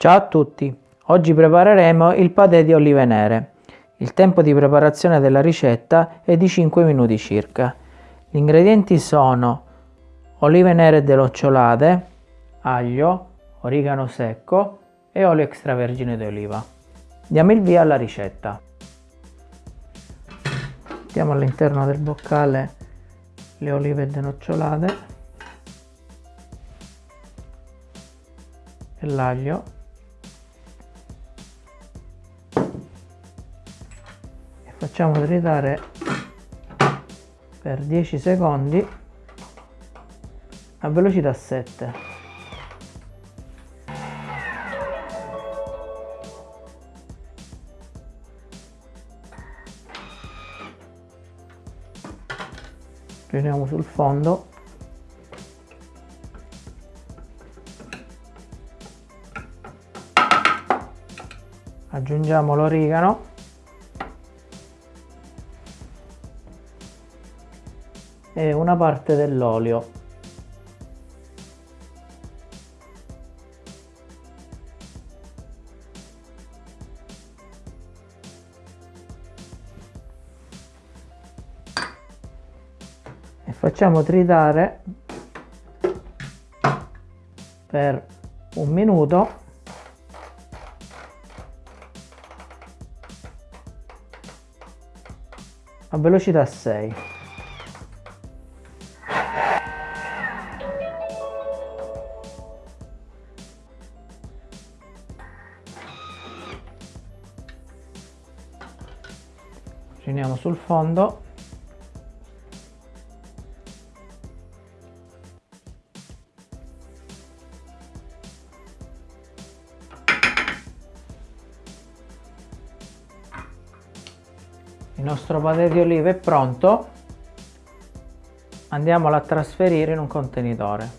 Ciao a tutti, oggi prepareremo il patè di olive nere. Il tempo di preparazione della ricetta è di 5 minuti circa. Gli ingredienti sono olive nere delocciolate, aglio, origano secco e olio extravergine di oliva. Diamo il via alla ricetta. Mettiamo all'interno del boccale le olive denocciolate e l'aglio facciamo tritare per 10 secondi a velocità 7 riuniamo sul fondo. Aggiungiamo l'origano e una parte dell'olio. E facciamo tritare per un minuto. A velocità 6 riuniamo sul fondo. Il nostro patè di olive è pronto. Andiamolo a trasferire in un contenitore.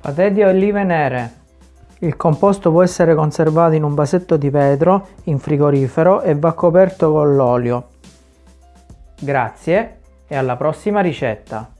Patè di olive nere il composto può essere conservato in un vasetto di vetro in frigorifero e va coperto con l'olio. Grazie e alla prossima ricetta!